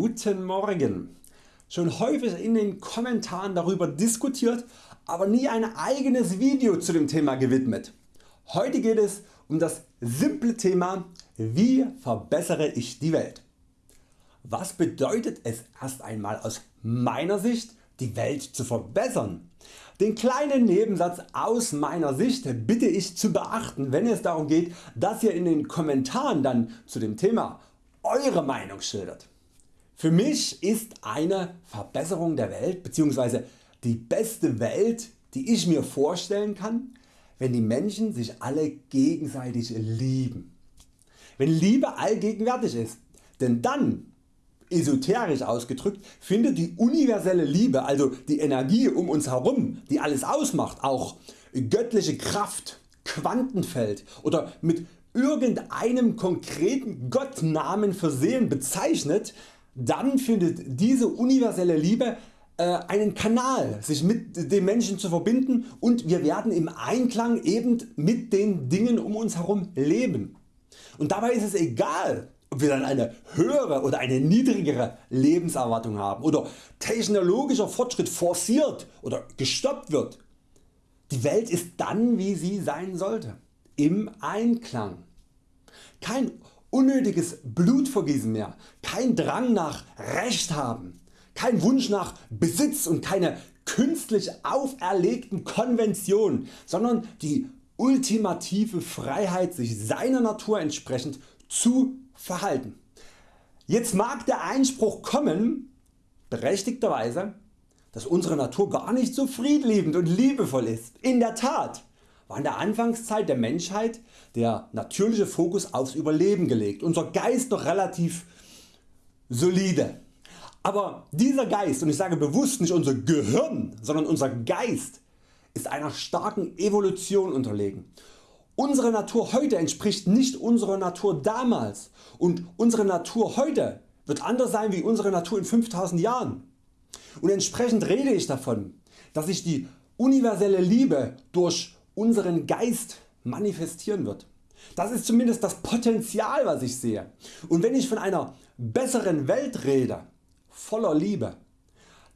Guten Morgen. Schon häufig in den Kommentaren darüber diskutiert, aber nie ein eigenes Video zu dem Thema gewidmet. Heute geht es um das simple Thema Wie verbessere ich die Welt? Was bedeutet es erst einmal aus meiner Sicht die Welt zu verbessern? Den kleinen Nebensatz aus meiner Sicht bitte ich zu beachten wenn es darum geht dass ihr in den Kommentaren dann zu dem Thema Eure Meinung schildert. Für mich ist eine Verbesserung der Welt bzw. die beste Welt die ich mir vorstellen kann, wenn die Menschen sich alle gegenseitig lieben. Wenn Liebe allgegenwärtig ist, denn dann esoterisch ausgedrückt findet die universelle Liebe, also die Energie um uns herum, die alles ausmacht, auch göttliche Kraft, Quantenfeld oder mit irgendeinem konkreten Gottnamen versehen bezeichnet, dann findet diese universelle Liebe äh, einen Kanal sich mit den Menschen zu verbinden und wir werden im Einklang eben mit den Dingen um uns herum leben. Und dabei ist es egal ob wir dann eine höhere oder eine niedrigere Lebenserwartung haben oder technologischer Fortschritt forciert oder gestoppt wird. Die Welt ist dann wie sie sein sollte, im Einklang. Kein unnötiges Blutvergießen mehr, kein Drang nach Recht haben, kein Wunsch nach Besitz und keine künstlich auferlegten Konventionen, sondern die ultimative Freiheit sich seiner Natur entsprechend zu verhalten. Jetzt mag der Einspruch kommen, berechtigterweise, dass unsere Natur gar nicht so friedliebend und liebevoll ist. In der Tat war in der Anfangszeit der Menschheit der natürliche Fokus aufs Überleben gelegt, unser Geist noch relativ solide. Aber dieser Geist, und ich sage bewusst nicht unser Gehirn, sondern unser Geist ist einer starken Evolution unterlegen. Unsere Natur heute entspricht nicht unserer Natur damals und unsere Natur heute wird anders sein wie unsere Natur in 5000 Jahren. Und entsprechend rede ich davon, dass sich die universelle Liebe durch unseren Geist manifestieren wird. Das ist zumindest das Potenzial was ich sehe. Und wenn ich von einer besseren Welt rede, voller Liebe,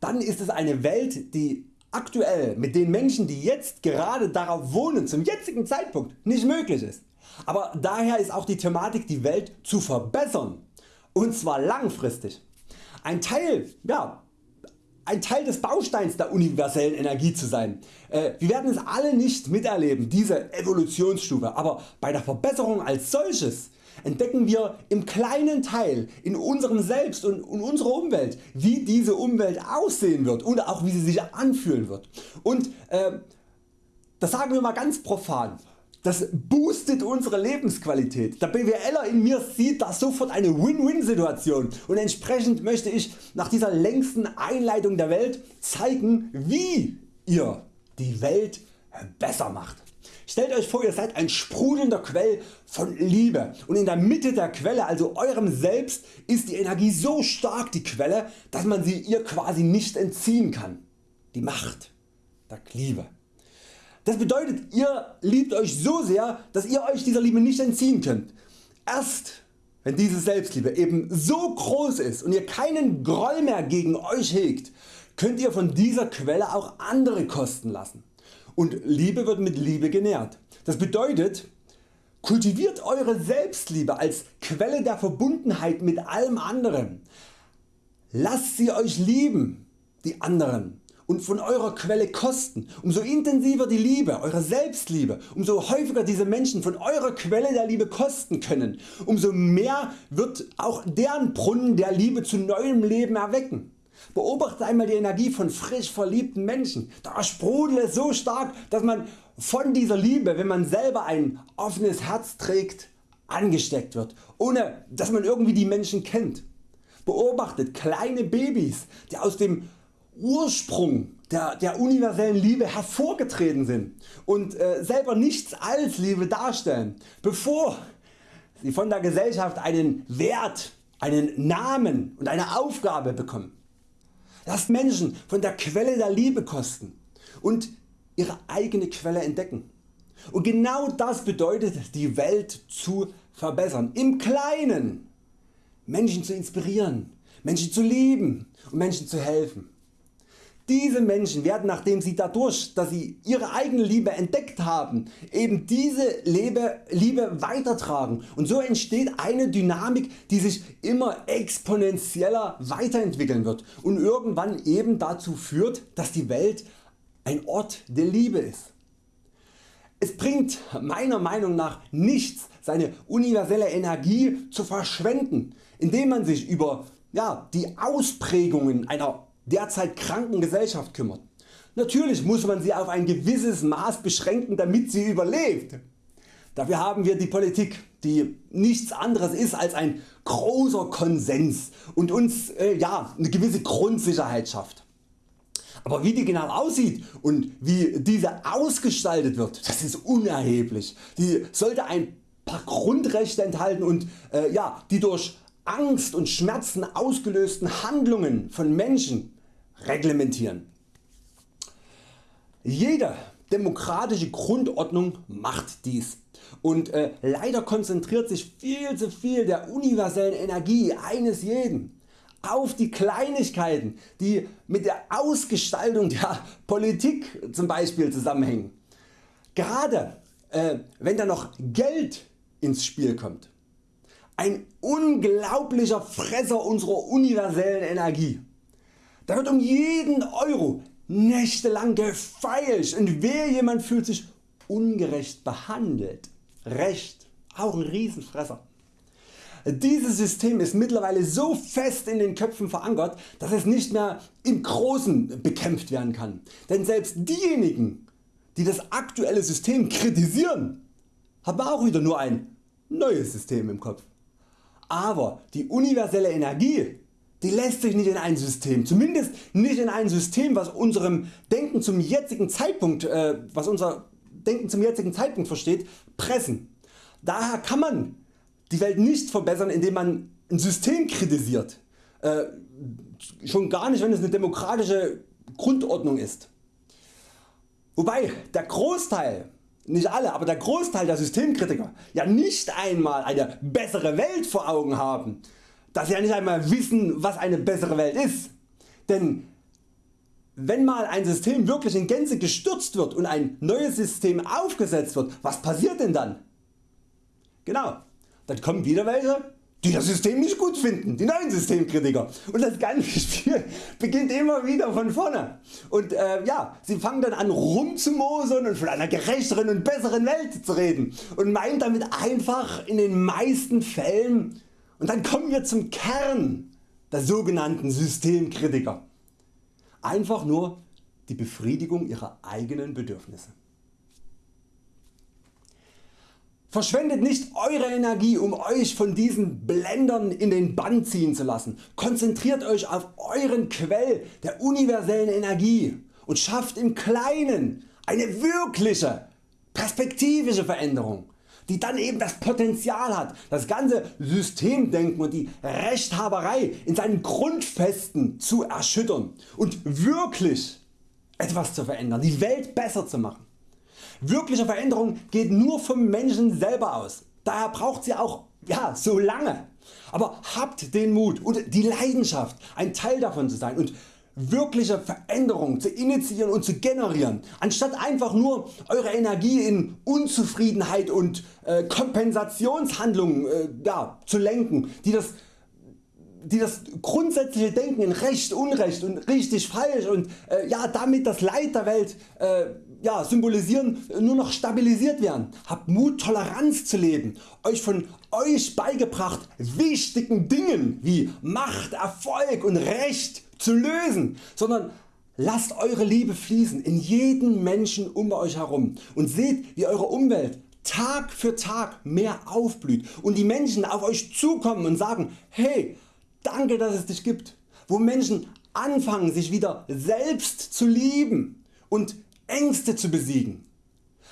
dann ist es eine Welt die aktuell mit den Menschen die jetzt gerade darauf wohnen zum jetzigen Zeitpunkt nicht möglich ist. Aber daher ist auch die Thematik die Welt zu verbessern und zwar langfristig. Ein Teil ja, ein Teil des Bausteins der universellen Energie zu sein. Äh, wir werden es alle nicht miterleben, diese Evolutionsstufe, aber bei der Verbesserung als solches entdecken wir im kleinen Teil in unserem Selbst und in unserer Umwelt wie diese Umwelt aussehen wird und auch wie sie sich anfühlen wird. Und äh, das sagen wir mal ganz profan. Das boostet unsere Lebensqualität. Der BWLer in mir sieht da sofort eine Win-Win Situation und entsprechend möchte ich nach dieser längsten Einleitung der Welt zeigen wie ihr die Welt besser macht. Stellt Euch vor ihr seid ein sprudelnder Quell von Liebe und in der Mitte der Quelle also eurem Selbst ist die Energie so stark die Quelle dass man sie ihr quasi nicht entziehen kann. Die Macht der Liebe. Das bedeutet ihr liebt Euch so sehr dass ihr Euch dieser Liebe nicht entziehen könnt. Erst wenn diese Selbstliebe eben so groß ist und ihr keinen Groll mehr gegen Euch hegt, könnt ihr von dieser Quelle auch andere kosten lassen. Und Liebe wird mit Liebe genährt. Das bedeutet kultiviert Eure Selbstliebe als Quelle der Verbundenheit mit allem anderen. Lasst sie Euch lieben, die anderen und von eurer Quelle kosten. Umso intensiver die Liebe, eure Selbstliebe, umso häufiger diese Menschen von eurer Quelle der Liebe kosten können, umso mehr wird auch deren Brunnen der Liebe zu neuem Leben erwecken. Beobachte einmal die Energie von frisch verliebten Menschen. Da sprudelt es so stark dass man von dieser Liebe wenn man selber ein offenes Herz trägt angesteckt wird, ohne dass man irgendwie die Menschen kennt. Beobachtet kleine Babys die aus dem Ursprung der, der universellen Liebe hervorgetreten sind und äh, selber nichts als Liebe darstellen, bevor sie von der Gesellschaft einen Wert, einen Namen und eine Aufgabe bekommen. Lasst Menschen von der Quelle der Liebe kosten und ihre eigene Quelle entdecken. Und genau das bedeutet die Welt zu verbessern. Im Kleinen Menschen zu inspirieren, Menschen zu lieben und Menschen zu helfen. Diese Menschen werden nachdem sie dadurch dass sie ihre eigene Liebe entdeckt haben eben diese Liebe weitertragen und so entsteht eine Dynamik die sich immer exponentieller weiterentwickeln wird und irgendwann eben dazu führt dass die Welt ein Ort der Liebe ist. Es bringt meiner Meinung nach nichts seine universelle Energie zu verschwenden indem man sich über ja, die Ausprägungen einer derzeit kranken Gesellschaft kümmert. Natürlich muss man sie auf ein gewisses Maß beschränken damit sie überlebt. Dafür haben wir die Politik die nichts anderes ist als ein großer Konsens und uns äh, ja, eine gewisse Grundsicherheit schafft. Aber wie die genau aussieht und wie diese ausgestaltet wird, das ist unerheblich. Die sollte ein paar Grundrechte enthalten und äh, ja, die durch Angst und Schmerzen ausgelösten Handlungen von Menschen reglementieren. Jede demokratische Grundordnung macht dies und äh, leider konzentriert sich viel zu viel der universellen Energie eines jeden auf die Kleinigkeiten die mit der Ausgestaltung der Politik zum Beispiel zusammenhängen. Gerade äh, wenn da noch Geld ins Spiel kommt. Ein unglaublicher Fresser unserer universellen Energie. Da wird um jeden Euro nächtelang gefeilscht und wer jemand fühlt sich ungerecht behandelt. Recht, auch ein Riesenfresser. Dieses System ist mittlerweile so fest in den Köpfen verankert, dass es nicht mehr im Großen bekämpft werden kann. Denn selbst diejenigen die das aktuelle System kritisieren haben auch wieder nur ein neues System im Kopf. Aber die universelle Energie die lässt sich nicht in ein System, zumindest nicht in ein System was unserem Denken zum jetzigen Zeitpunkt, äh, was unser Denken zum jetzigen Zeitpunkt versteht, pressen. Daher kann man die Welt nicht verbessern indem man ein System kritisiert, äh, schon gar nicht wenn es eine demokratische Grundordnung ist. Wobei der Großteil, nicht alle, aber der Großteil der Systemkritiker ja nicht einmal eine bessere Welt vor Augen haben, dass sie ja nicht einmal wissen was eine bessere Welt ist. Denn wenn mal ein System wirklich in Gänze gestürzt wird und ein neues System aufgesetzt wird, was passiert denn dann? Genau, dann kommen wieder welche die das System nicht gut finden, die neuen Systemkritiker. Und das ganze Spiel beginnt immer wieder von vorne. Und äh, ja, sie fangen dann an rumzumosern und von einer gerechteren und besseren Welt zu reden und meinen damit einfach in den meisten Fällen und dann kommen wir zum Kern der sogenannten Systemkritiker. Einfach nur die Befriedigung ihrer eigenen Bedürfnisse. Verschwendet nicht Eure Energie um Euch von diesen Blendern in den Bann ziehen zu lassen. Konzentriert Euch auf Euren Quell der universellen Energie und schafft im Kleinen eine wirkliche perspektivische Veränderung die dann eben das Potenzial hat das ganze Systemdenken und die Rechthaberei in seinen Grundfesten zu erschüttern und wirklich etwas zu verändern, die Welt besser zu machen. Wirkliche Veränderung geht nur vom Menschen selber aus, daher braucht sie auch ja, so lange. Aber habt den Mut und die Leidenschaft ein Teil davon zu sein und wirkliche Veränderungen zu initiieren und zu generieren, anstatt einfach nur Eure Energie in Unzufriedenheit und äh, Kompensationshandlungen äh, ja, zu lenken, die das, die das grundsätzliche Denken in Recht, Unrecht und richtig, falsch und äh, ja, damit das Leid der Welt äh, ja, symbolisieren, nur noch stabilisiert werden. Habt Mut Toleranz zu leben, Euch von Euch beigebracht wichtigen Dingen wie Macht, Erfolg und Recht zu lösen, sondern lasst Eure Liebe fließen in jeden Menschen um Euch herum und seht wie Eure Umwelt Tag für Tag mehr aufblüht und die Menschen auf Euch zukommen und sagen hey danke dass es dich gibt, wo Menschen anfangen sich wieder selbst zu lieben und Ängste zu besiegen,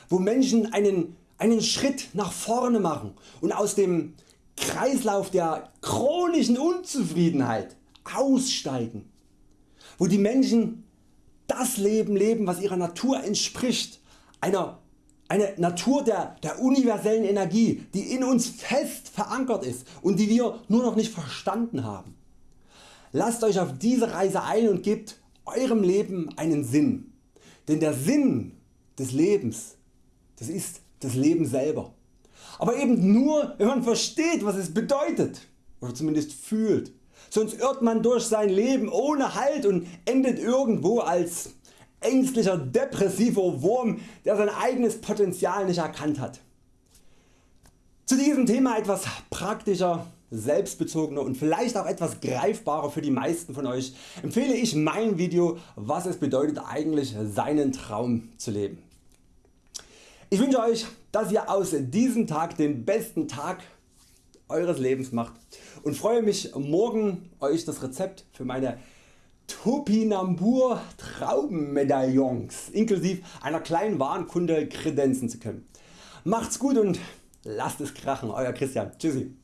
wo Menschen einen, einen Schritt nach vorne machen und aus dem Kreislauf der chronischen Unzufriedenheit aussteigen wo die Menschen das Leben leben was ihrer Natur entspricht, einer eine Natur der, der universellen Energie die in uns fest verankert ist und die wir nur noch nicht verstanden haben. Lasst Euch auf diese Reise ein und gebt Eurem Leben einen Sinn. Denn der Sinn des Lebens das ist das Leben selber. Aber eben nur wenn man versteht was es bedeutet oder zumindest fühlt. Sonst irrt man durch sein Leben ohne Halt und endet irgendwo als ängstlicher depressiver Wurm der sein eigenes Potenzial nicht erkannt hat. Zu diesem Thema etwas praktischer, selbstbezogener und vielleicht auch etwas greifbarer für die meisten von Euch empfehle ich mein Video was es bedeutet eigentlich seinen Traum zu leben. Ich wünsche Euch dass ihr aus diesem Tag den besten Tag Eures Lebens macht und freue mich morgen Euch das Rezept für meine Topinambur Traubenmedaillons inklusive einer kleinen Warenkunde kredenzen zu können. Macht's gut und lasst es krachen Euer Christian. Tschüssi.